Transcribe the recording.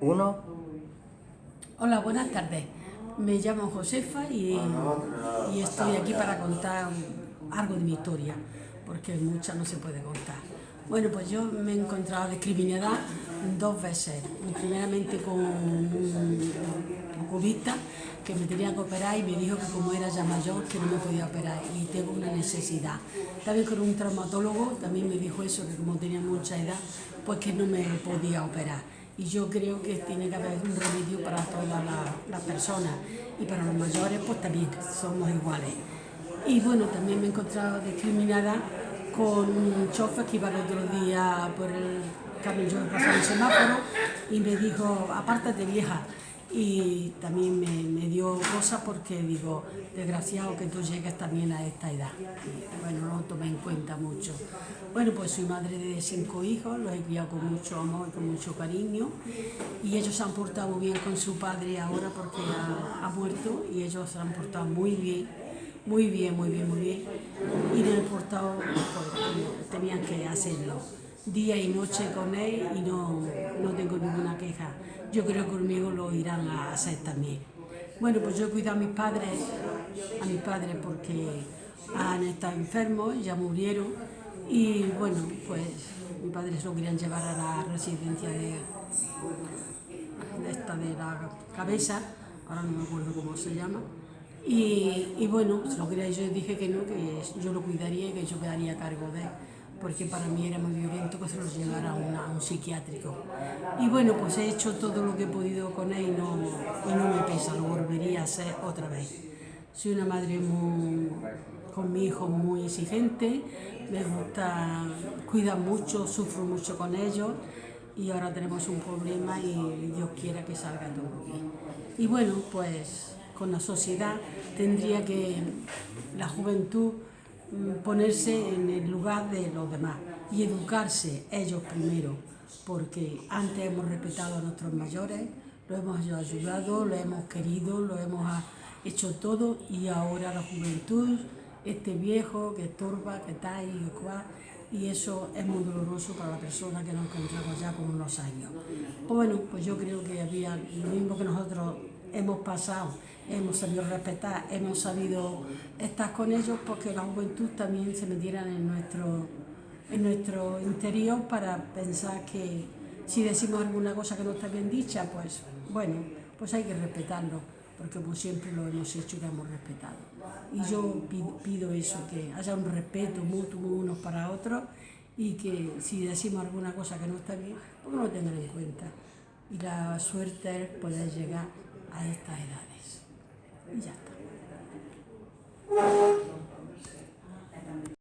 Uno. Hola, buenas tardes. Me llamo Josefa y, y estoy aquí para contar algo de mi historia, porque mucha no se puede contar. Bueno, pues yo me he encontrado discriminada dos veces. Primeramente con un oculista que me tenía que operar y me dijo que como era ya mayor que no me podía operar y tengo una necesidad. También con un traumatólogo también me dijo eso, que como tenía mucha edad, pues que no me podía operar. Y yo creo que tiene que haber un remedio para todas las personas y para los mayores pues también somos iguales. Y bueno, también me he encontrado discriminada con un chofer que iba el otro día por el camino, yo pasaba el semáforo y me dijo, apártate vieja, y también me, dio cosas porque digo, desgraciado que tú llegues también a esta edad. Bueno, no lo tomé en cuenta mucho. Bueno, pues soy madre de cinco hijos, los he criado con mucho amor y con mucho cariño y ellos se han portado muy bien con su padre ahora porque ha, muerto y ellos se han portado muy bien, muy bien, muy bien, muy bien y me han portado pues, tenían que hacerlo día y noche con él y no, no tengo ninguna queja. Yo creo que conmigo lo irán a hacer también. Bueno, pues yo cuido a mis padres, a mis padres porque han estado enfermos, ya murieron y bueno, pues mis padres lo querían llevar a la residencia de, de esta de la cabeza, ahora no me acuerdo cómo se llama, y, y bueno, lo quería, yo dije que no, que yo lo cuidaría y que yo quedaría a cargo de él porque para mí era muy violento que se los llevara a, un psiquiátrico. Y bueno, pues he hecho todo lo que he podido con él y no, y no me pesa, lo volvería a hacer otra vez. Soy una madre muy, con mi hijo muy exigente, me gusta, cuida mucho, sufro mucho con ellos y ahora tenemos un problema y Dios quiera que salga todo bien. Y bueno, pues con la sociedad tendría que la juventud ponerse en el lugar de los demás y educarse ellos primero, porque antes hemos respetado a nuestros mayores, lo hemos ayudado, lo hemos querido, lo hemos hecho todo y ahora la juventud, este viejo que estorba, que está ahí, que cual, y eso es muy doloroso para la persona que nos encontramos ya con unos años. Pues bueno, pues yo creo que había lo mismo que nosotros hemos pasado, hemos sabido respetar, hemos sabido estar con ellos porque la juventud también se metieran en nuestro, en nuestro interior para pensar que si decimos alguna cosa que no está bien dicha, pues bueno, pues hay que respetarlo, porque como siempre lo hemos hecho y lo hemos respetado. Y yo pido eso, que haya un respeto mutuo unos para otros y que si decimos alguna cosa que no está bien, pues lo tengan en cuenta. Y la suerte es poder llegar a estas edades.